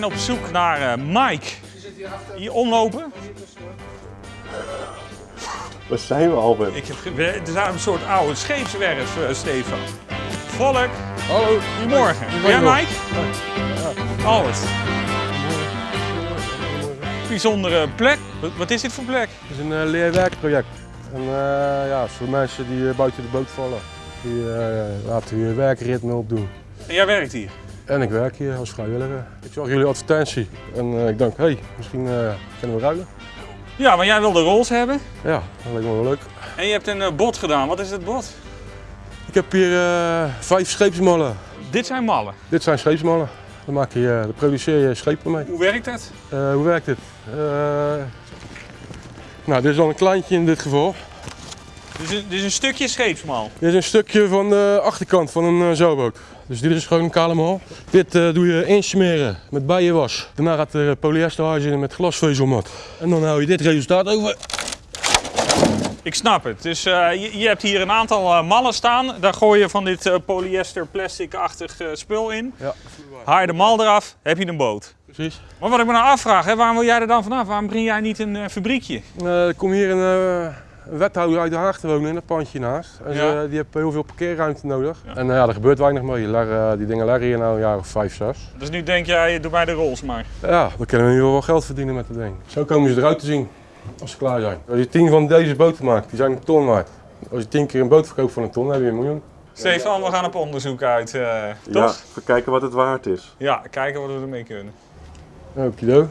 ben op zoek naar eh, Mike. Hier omlopen. Waar zijn we, Albert? Ik heb, we- er is een soort oude scheepswerf, eh, Stefan. Volk, Hallo. goedemorgen. Michael. Mike? Alles. Bijzondere plek. Wat, is dit voor plek? Het is een uh, leerwerkproject. En eh, ja, voor mensen die eh, buiten de boot vallen, die eh, laten we werkritme opdoen. En jij werkt hier. En ik werk hier als vrijwilliger. Ik zag jullie advertentie en eh, ik dacht, hé, hey, misschien eh, kunnen we ruilen. Ja, maar jij wilde rolls hebben. Ja, dat lijkt me wel leuk. En je hebt een eh, bot gedaan. Wat is het bot? Ik heb hier vijf scheepsmallen. Dit zijn mallen. Dit zijn scheepsmallen. Daar, maak je, daar produceer je schepen mee. Hoe werkt dat? Hoe werkt? Eh, nou, dit is dan een kleintje in dit geval. Dus een, dus een stukje scheepsmal. Dit is een stukje van de achterkant van een uh, zeilboot. Dus dit is gewoon een kale mal. Dit uh, doe je insmeren met bijenwas. Daarna gaat er polyesterhuis in met glasvezelmat. En dan hou je dit resultaat over. Ik snap het. Dus uh, je, je, hebt hier een aantal uh, mallen staan. Daar gooi je van dit uh, polyester plastic-achtig spul in. Ja. Haal je de mal eraf, heb je een boot. Precies. Maar wat ik me nou afvraag, hè, waarom wil jij er dan vanaf? Waarom begin jij niet een fabriekje? er komt hier een, een wethouder uit Den Haag te wonen in dat pandje naast. En ja. ze, die heeft heel veel parkeerruimte nodig. Ja. En ja, er gebeurt weinig mee. Ler, die dingen leggen hier nou een jaar of vijf, zes. Dus nu denk jij, doe mij de rolls maar. Ja, dan kunnen we in ieder geval wel geld verdienen met dat ding. Zo komen ze eruit te zien. Als ze klaar zijn. Als je tien van deze boten maakt, die zijn een ton waard. Als je tien keer een boot verkoopt van een ton, dan heb je een miljoen. Stefan, we gaan op onderzoek uit, uh, ja, toch? even kijken wat het waard is. Ja, kijken wat we ermee kunnen. Okido.